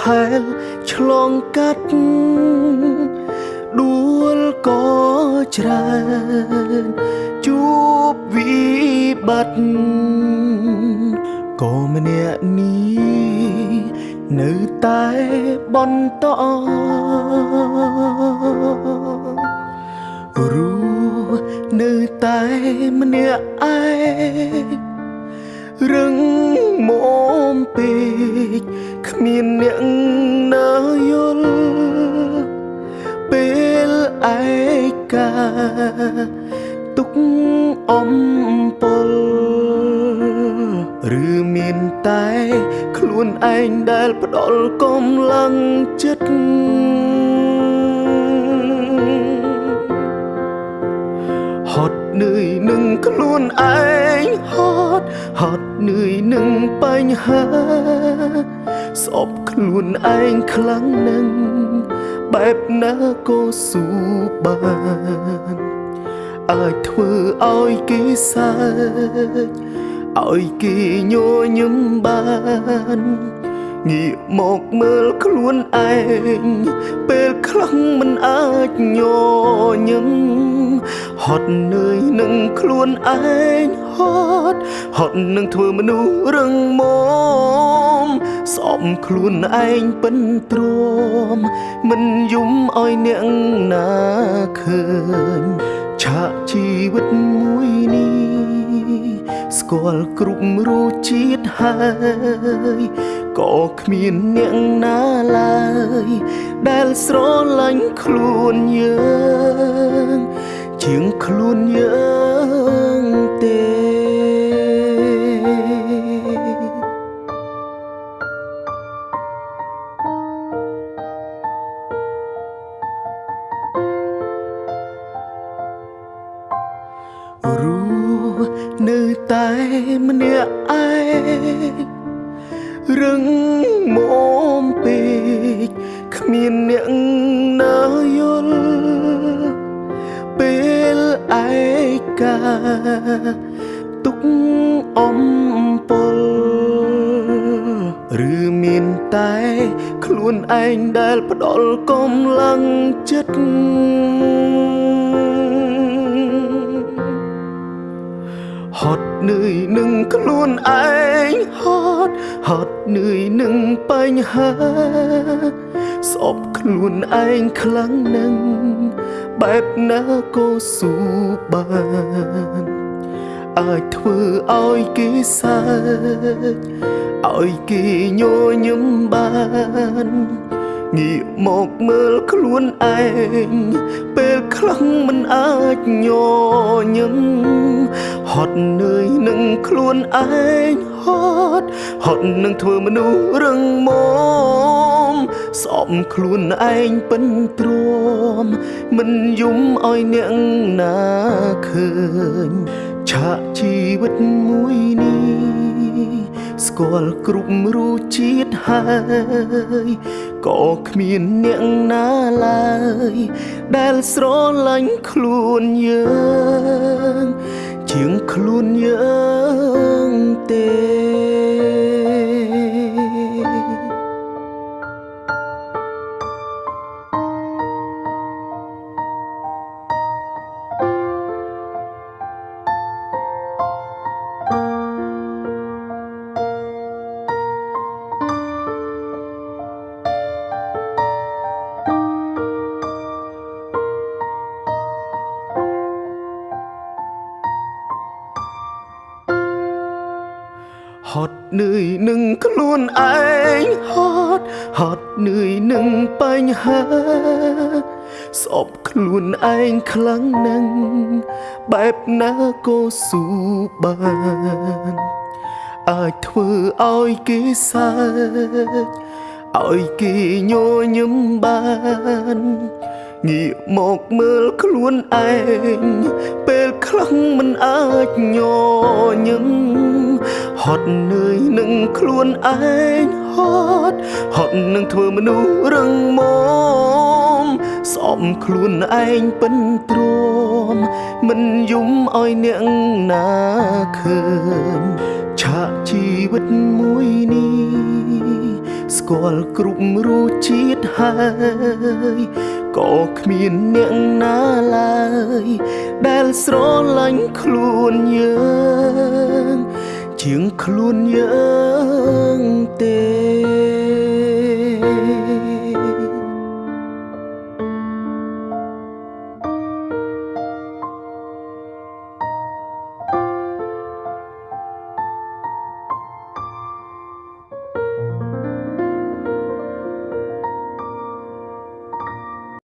ធ្លាប់ហែលឆ្លងកាត់ដួលក៏ច្រើនជួបវិបត្តិក៏ម្នាក់នេះនៅតែបន្តរស់នៅតែម្នាក់ឯងរឹងមុំពេក គ្មានអ្នកណាយល់ពេលឯកាទុកអំពលឬមានតែខ្លួនឯងដែលផ្ដល់កម្លាំងចិត្តហត់នឿយនឹងខ្លួនឯងហត់ហត់នឿយនឹងបញ្ហា ស្អប់ខ្លួនឯងខ្លាំងណាស់បែបណាក៏ស៊ូបានអាចធ្វើឲ្យគេសើចឲ្យគេញញឹមបានងាកមកមើលខ្លួនឯងពេលខ្លះមិនអាចញញឹមហត់នឿយនឹងខ្លួនឯងហត់ហត់នឹងធ្វើមនុស្សរឹងមាំ ស្អប់ខ្លួនឯងពិនទ្រាំមិនយំឲ្យអ្នកណាឃើញឆាកជីវិតមួយនេះស្គាល់គ្រប់រសជាតិហើយក៏គ្មានអ្នកណាឡើយ ដែលស្រឡាញ់ខ្លួនយើង ជាងខ្លួនយើង នៅតែម្នាក់ឯងរឹងមុំពេកគ្មានអ្នកណាយល់ពេលឯកាទុកអំពលឬមានតែខ្លួនឯងដែលផ្ដល់កម្លាំងចិត្ត ហត់នឿយនឹងខ្លួនឯងហត់ហត់នឿយនឹងបញ្ហាស្អប់ខ្លួនឯងខ្លាំងណាស់បែបណាក៏ស៊ូបានអាចធ្វើឲ្យគេសើចឲ្យគេញញឹមបាន ងាកមកមើលខ្លួនឯងពេលខ្លះមិនអាចញញឹមហត់នឿយនឹងខ្លួនឯងហត់ហត់នឹងធ្វើមនុស្សរឹងមាំស្អប់ខ្លួនឯងពិនទ្រាំមិនយំឲ្យអ្នកណាឃើញឆាកជីវិតមួយនេះស្គាល់គ្រប់រសជាតិហើយ ក៏គ្មានអ្នកណាឡើយ ដែលស្រឡាញ់ខ្លួនយើង ជាងខ្លួនយើងទេ ហត់នឿយនឹងខ្លួនឯងហត់ហត់នឿយនឹងបញ្ហាស្អប់ខ្លួនឯងខ្លាំងណាស់បែបណាក៏ស៊ូបានអាចធ្វើឲ្យគេសើចឲ្យគេញញឹមបានងាកមកមើលខ្លួនឯងពេលខ្លះមិនអាចញញឹម ហត់នឿយនឹងខ្លួនឯងហត់ហត់នឹងធ្វើមនុស្សរឹងមាំស្អប់ខ្លួនឯងពិនទ្រាំមិនយំឲ្យអ្នកណាឃើញឆាកជីវិតមួយនេះស្ស្គាល់គ្រប់រសជាតិហើយក៏គ្មានអ្នកណាឡើយដែលស្រឡាញ់ខ្លួនយើង ជាងខ្លួនយើងទេ